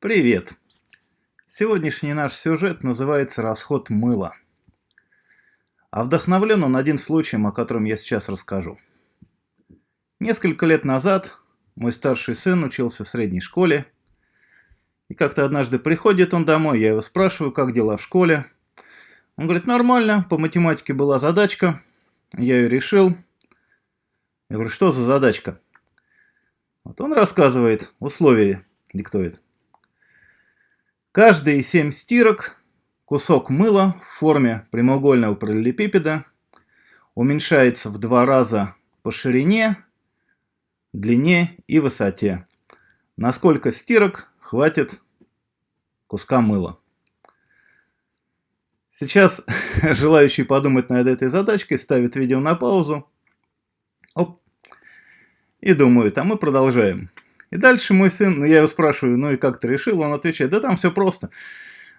Привет! Сегодняшний наш сюжет называется «Расход мыла». А вдохновлен он один случаем, о котором я сейчас расскажу. Несколько лет назад мой старший сын учился в средней школе, и как-то однажды приходит он домой, я его спрашиваю, как дела в школе. Он говорит, нормально, по математике была задачка, я ее решил. Я говорю, что за задачка? Вот он рассказывает, условия диктует. Каждые семь стирок кусок мыла в форме прямоугольного параллелепипеда уменьшается в два раза по ширине, длине и высоте. На сколько стирок хватит куска мыла? Сейчас желающий подумать над этой задачкой ставит видео на паузу. Оп. И думает, а мы продолжаем. И дальше мой сын, ну я его спрашиваю, ну и как ты решил? Он отвечает, да там все просто.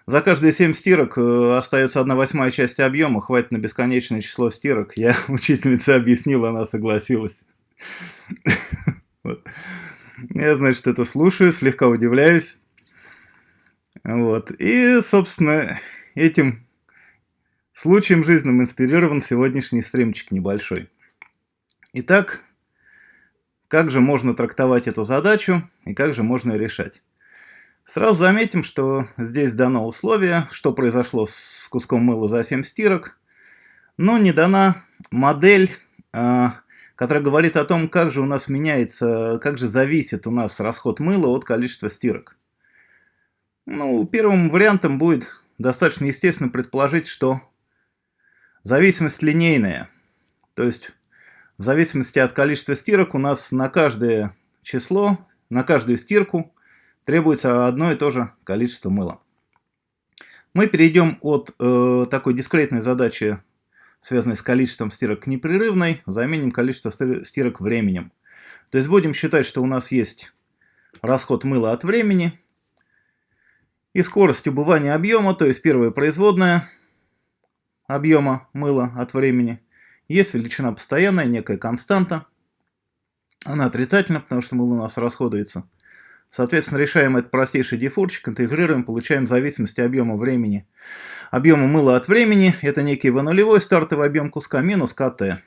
За каждые 7 стирок э, остается 1 восьмая часть объема, хватит на бесконечное число стирок. Я учительница объяснила, она согласилась. Я, значит, это слушаю, слегка удивляюсь. Вот. И, собственно, этим случаем жизненным инспирирован сегодняшний стримчик небольшой. Итак, как же можно трактовать эту задачу и как же можно решать? Сразу заметим, что здесь дано условие, что произошло с куском мыла за 7 стирок, но не дана модель, а, которая говорит о том, как же у нас меняется, как же зависит у нас расход мыла от количества стирок. Ну, первым вариантом будет достаточно естественно предположить, что зависимость линейная. То есть в зависимости от количества стирок у нас на каждое число, на каждую стирку требуется одно и то же количество мыла. Мы перейдем от э, такой дискретной задачи, связанной с количеством стирок, к непрерывной, заменим количество стирок временем. То есть будем считать, что у нас есть расход мыла от времени и скорость убывания объема, то есть первая производная объема мыла от времени – есть величина постоянная, некая константа. Она отрицательна, потому что мыло у нас расходуется. Соответственно, решаем этот простейший дефурчик, интегрируем, получаем зависимость объема времени. Объема мыла от времени – это некий v нулевой стартовый объем куска минус КТ.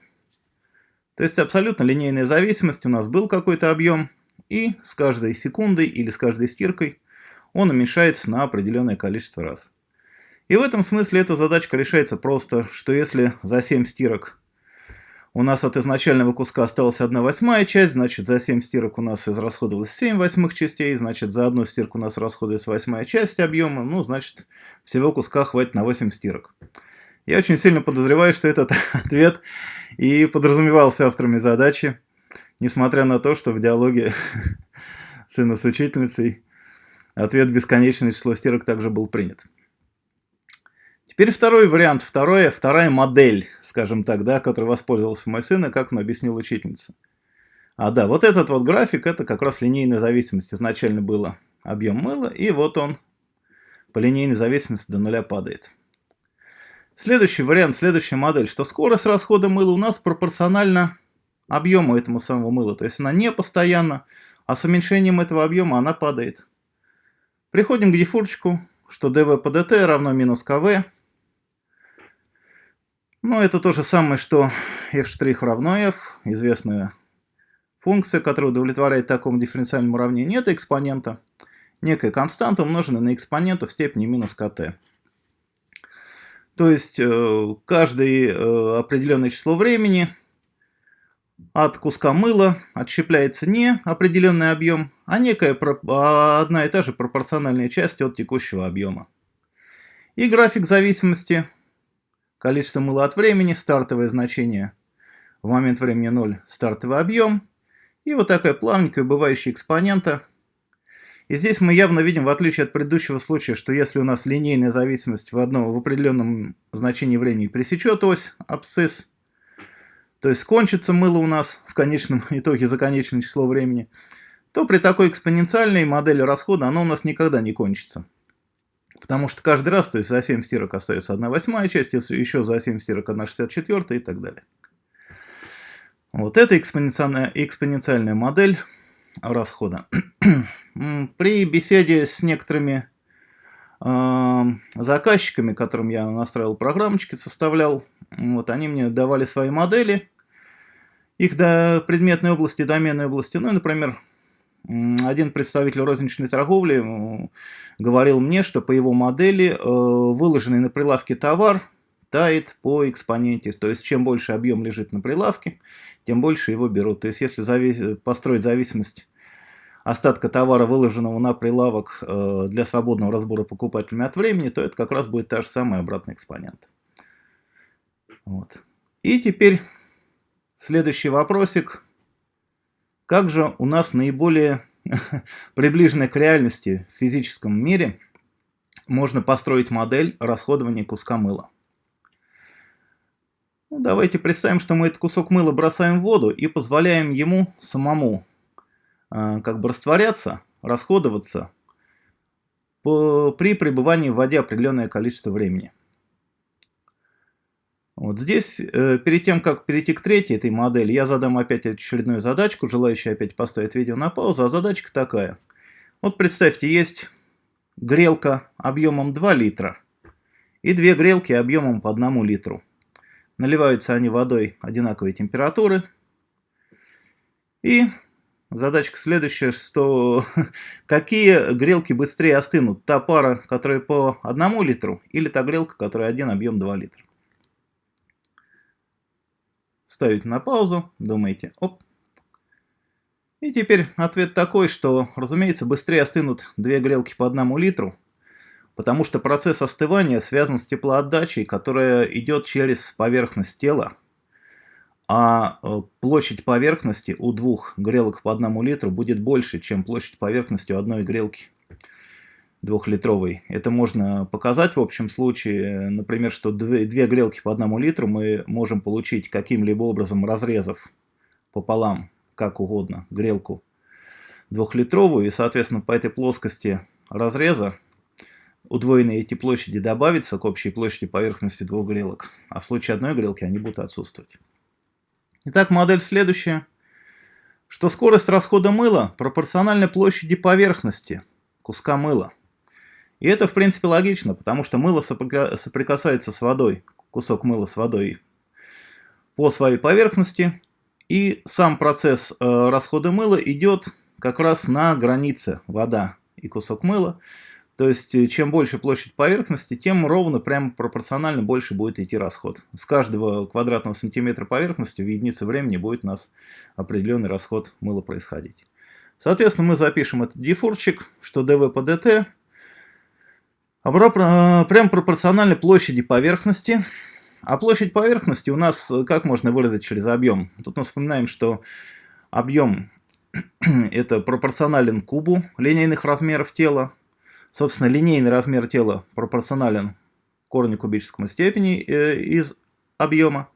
То есть абсолютно линейная зависимость. У нас был какой-то объем, и с каждой секундой или с каждой стиркой он уменьшается на определенное количество раз. И в этом смысле эта задачка решается просто, что если за 7 стирок у нас от изначального куска осталась 1 восьмая часть, значит за 7 стирок у нас израсходовалось 7 восьмых частей, значит за одну стирку у нас расходуется восьмая часть объема, ну значит всего куска хватит на 8 стирок. Я очень сильно подозреваю, что этот ответ и подразумевался авторами задачи, несмотря на то, что в диалоге сына с учительницей ответ бесконечное число стирок также был принят. Теперь второй вариант, второе, вторая модель, скажем так, да, которой воспользовался мой сын, и как он объяснил учительница. А да, вот этот вот график, это как раз линейная зависимость. Изначально было объем мыла, и вот он по линейной зависимости до нуля падает. Следующий вариант, следующая модель, что скорость расхода мыла у нас пропорциональна объему этому самого мыла. То есть она не постоянна, а с уменьшением этого объема она падает. Приходим к дефурчику, что dv по dt равно минус kv. Ну, это то же самое, что f' равно f, известная функция, которая удовлетворяет такому дифференциальному уравнению. Это экспонента, некая константа, умноженная на экспоненту в степени минус kt. То есть, э, каждое э, определенное число времени от куска мыла отщепляется не определенный объем, а некая а одна и та же пропорциональная часть от текущего объема. И график зависимости Количество мыла от времени, стартовое значение в момент времени 0, стартовый объем. И вот такая плавненькая убывающая экспонента. И здесь мы явно видим, в отличие от предыдущего случая, что если у нас линейная зависимость в, одном, в определенном значении времени пресечет ось абсцисс, то есть кончится мыло у нас в конечном итоге за конечное число времени, то при такой экспоненциальной модели расхода оно у нас никогда не кончится. Потому что каждый раз, то есть за 7 стирок остается 1 восьмая часть, еще за 7 стирок 1 64 и так далее. Вот это экспоненциальная, экспоненциальная модель расхода. при беседе с некоторыми э, заказчиками, которым я настраивал программочки, составлял, вот они мне давали свои модели, их до предметной области, доменной области. Ну, например, один представитель розничной торговли говорил мне, что по его модели э, выложенный на прилавке товар тает по экспоненте. То есть, чем больше объем лежит на прилавке, тем больше его берут. То есть, если завис... построить зависимость остатка товара, выложенного на прилавок э, для свободного разбора покупателями от времени, то это как раз будет та же самая обратный экспонент. Вот. И теперь следующий вопросик. Как же у нас наиболее приближенной к реальности в физическом мире можно построить модель расходования куска мыла? Ну, давайте представим, что мы этот кусок мыла бросаем в воду и позволяем ему самому э, как бы растворяться, расходоваться по, при пребывании в воде определенное количество времени. Вот здесь, э, перед тем, как перейти к третьей этой модели, я задам опять очередную задачку, желающую опять поставить видео на паузу, а задачка такая. Вот представьте, есть грелка объемом 2 литра и две грелки объемом по 1 литру. Наливаются они водой одинаковой температуры. И задачка следующая, что какие грелки быстрее остынут? Та пара, которая по 1 литру или та грелка, которая один объем 2 литра? Ставите на паузу, думаете, оп. И теперь ответ такой, что, разумеется, быстрее остынут две грелки по одному литру, потому что процесс остывания связан с теплоотдачей, которая идет через поверхность тела, а э, площадь поверхности у двух грелок по одному литру будет больше, чем площадь поверхности у одной грелки двухлитровый. Это можно показать в общем случае, например, что две, две грелки по одному литру мы можем получить каким-либо образом разрезав пополам, как угодно, грелку двухлитровую, и, соответственно, по этой плоскости разреза удвоенные эти площади добавятся к общей площади поверхности двух грелок, а в случае одной грелки они будут отсутствовать. Итак, модель следующая, что скорость расхода мыла пропорциональна площади поверхности куска мыла. И это, в принципе, логично, потому что мыло соприкасается с водой, кусок мыла с водой по своей поверхности, и сам процесс э, расхода мыла идет как раз на границе вода и кусок мыла. То есть, э, чем больше площадь поверхности, тем ровно, прямо пропорционально больше будет идти расход. С каждого квадратного сантиметра поверхности в единице времени будет у нас определенный расход мыла происходить. Соответственно, мы запишем этот дифурчик, что dv по dt прям пропорционально площади поверхности. А площадь поверхности у нас э, как можно выразить через объем? Тут мы вспоминаем, что объем это пропорционален кубу линейных размеров тела. Собственно, линейный размер тела пропорционален корню кубическому степени э, из объема.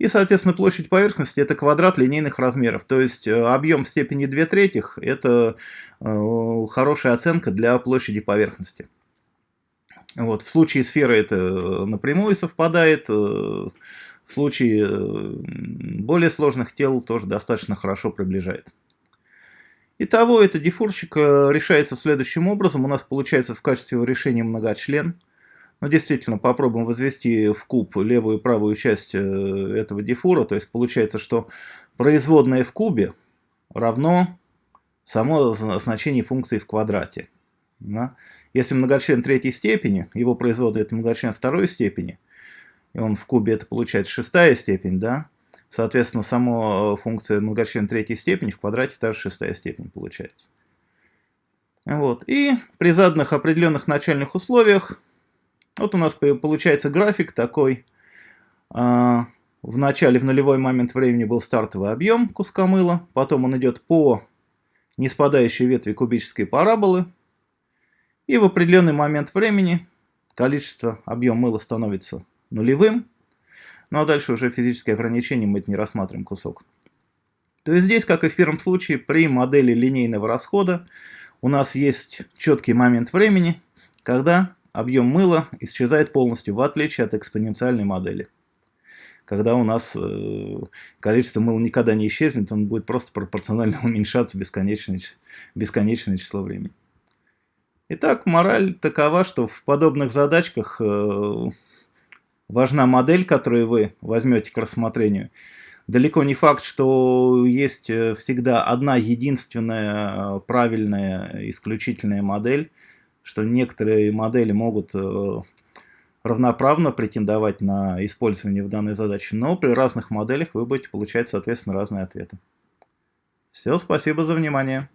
И, соответственно, площадь поверхности это квадрат линейных размеров. То есть э, объем степени 2 третьих это хорошая оценка для площади поверхности. Вот, в случае сферы это э, напрямую совпадает, э, в случае э, более сложных тел тоже достаточно хорошо приближает. Итого, это дифурчик решается следующим образом. У нас получается в качестве решения многочлен. Но действительно, попробуем возвести в куб левую и правую часть этого дифура. То есть получается, что производная в кубе равно само значение функции в квадрате. Да? Если многочлен третьей степени, его производный это многочлен второй степени, и он в кубе это получается шестая степень, да, соответственно, сама э, функция многочлен третьей степени в квадрате тоже шестая степень получается. Вот. И при заданных определенных начальных условиях, вот у нас получается график такой. А, в начале, в нулевой момент времени был стартовый объем куска мыла, потом он идет по неспадающей ветви кубической параболы, и в определенный момент времени количество, объем мыла становится нулевым. Ну а дальше уже физические ограничения мы это не рассматриваем кусок. То есть здесь, как и в первом случае, при модели линейного расхода у нас есть четкий момент времени, когда объем мыла исчезает полностью, в отличие от экспоненциальной модели. когда у нас э, количество мыла никогда не исчезнет, он будет просто пропорционально уменьшаться бесконечное, бесконечное число времени. Итак, мораль такова, что в подобных задачках э, важна модель, которую вы возьмете к рассмотрению. Далеко не факт, что есть э, всегда одна единственная правильная исключительная модель, что некоторые модели могут равноправно претендовать на использование в данной задаче, но при разных моделях вы будете получать, соответственно, разные ответы. Все, спасибо за внимание.